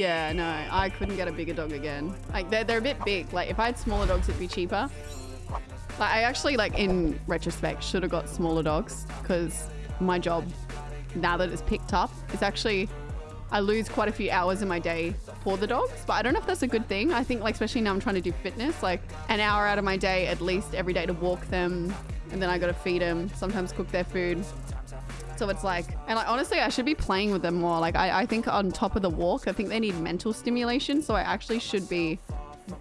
Yeah, no, I couldn't get a bigger dog again. Like they're they're a bit big. Like if I had smaller dogs, it'd be cheaper. Like I actually like in retrospect should have got smaller dogs because my job now that it's picked up is actually I lose quite a few hours in my day for the dogs, but I don't know if that's a good thing. I think like especially now I'm trying to do fitness, like an hour out of my day at least every day to walk them, and then I got to feed them, sometimes cook their food. So it's like, and like honestly, I should be playing with them more. Like I, I think on top of the walk, I think they need mental stimulation. So I actually should be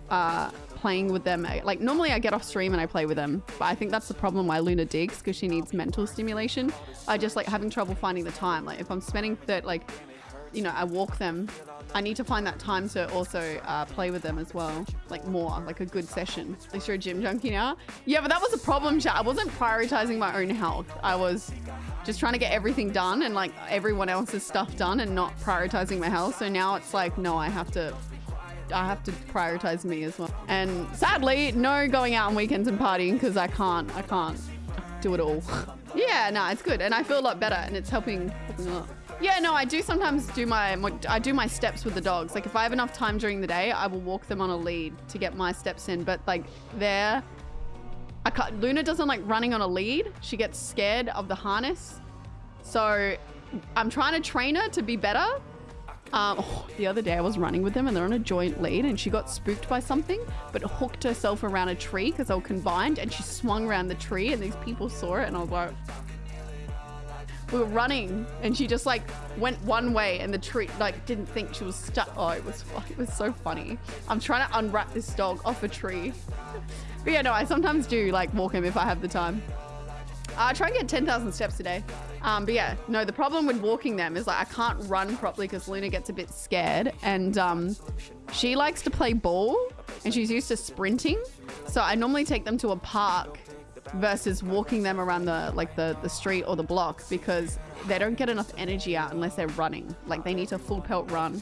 uh, playing with them. Like normally I get off stream and I play with them, but I think that's the problem why Luna digs because she needs mental stimulation. I just like having trouble finding the time. Like if I'm spending that like you know, I walk them, I need to find that time to also uh, play with them as well. Like more, like a good session. At least you're a gym junkie now. Yeah, but that was a problem, chat. I wasn't prioritizing my own health. I was just trying to get everything done and like everyone else's stuff done and not prioritizing my health. So now it's like, no, I have to I have to prioritize me as well. And sadly, no going out on weekends and partying because I can't, I can't do it all. yeah, no, it's good. And I feel a lot better and it's helping, helping a lot. Yeah, no, I do sometimes do my, I do my steps with the dogs. Like if I have enough time during the day, I will walk them on a lead to get my steps in. But like there, I can't, Luna doesn't like running on a lead. She gets scared of the harness. So I'm trying to train her to be better. Um, oh, the other day I was running with them and they're on a joint lead and she got spooked by something, but hooked herself around a tree because they were combined and she swung around the tree and these people saw it and I was like, we were running and she just like went one way and the tree like didn't think she was stuck. Oh, it was it was so funny. I'm trying to unwrap this dog off a tree. but yeah, no, I sometimes do like walk him if I have the time. I try and get 10,000 steps a day. Um, but yeah, no, the problem with walking them is like I can't run properly because Luna gets a bit scared and um, she likes to play ball and she's used to sprinting. So I normally take them to a park versus walking them around the like the, the street or the block because they don't get enough energy out unless they're running. Like they need to full pelt run.